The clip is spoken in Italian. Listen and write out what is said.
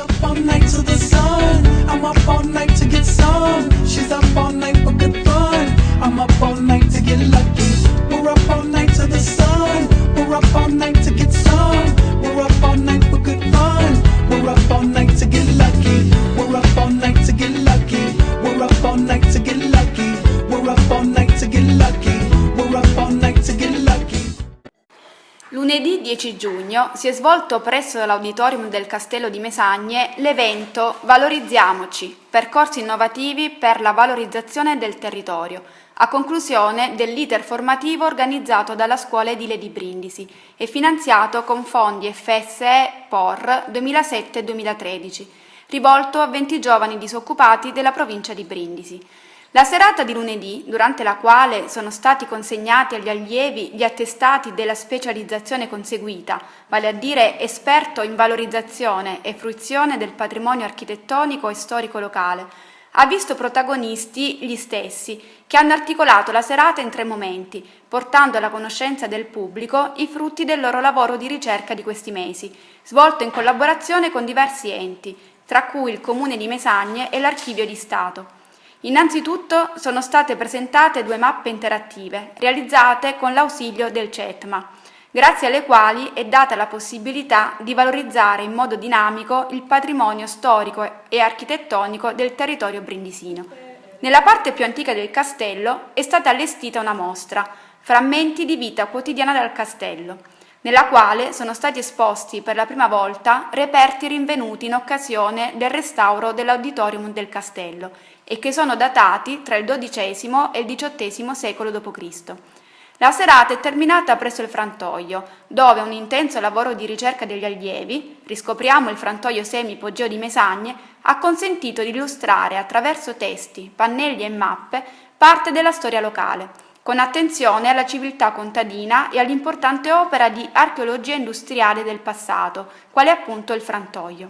up all night to the sun. I'm up all night Lunedì 10 giugno si è svolto presso l'auditorium del Castello di Mesagne l'evento Valorizziamoci, percorsi innovativi per la valorizzazione del territorio, a conclusione dell'iter formativo organizzato dalla Scuola Edile di Brindisi e finanziato con fondi FSE POR 2007-2013, rivolto a 20 giovani disoccupati della provincia di Brindisi. La serata di lunedì, durante la quale sono stati consegnati agli allievi gli attestati della specializzazione conseguita, vale a dire esperto in valorizzazione e fruizione del patrimonio architettonico e storico locale, ha visto protagonisti gli stessi, che hanno articolato la serata in tre momenti, portando alla conoscenza del pubblico i frutti del loro lavoro di ricerca di questi mesi, svolto in collaborazione con diversi enti, tra cui il Comune di Mesagne e l'Archivio di Stato. Innanzitutto sono state presentate due mappe interattive, realizzate con l'ausilio del CETMA, grazie alle quali è data la possibilità di valorizzare in modo dinamico il patrimonio storico e architettonico del territorio brindisino. Nella parte più antica del castello è stata allestita una mostra, Frammenti di vita quotidiana del castello, nella quale sono stati esposti per la prima volta reperti rinvenuti in occasione del restauro dell'auditorium del castello e che sono datati tra il XII e il XVIII secolo d.C. La serata è terminata presso il frantoio, dove un intenso lavoro di ricerca degli allievi, riscopriamo il frantoio semi-ipogeo di Mesagne, ha consentito di illustrare attraverso testi, pannelli e mappe parte della storia locale, con attenzione alla civiltà contadina e all'importante opera di archeologia industriale del passato, quale appunto il frantoio.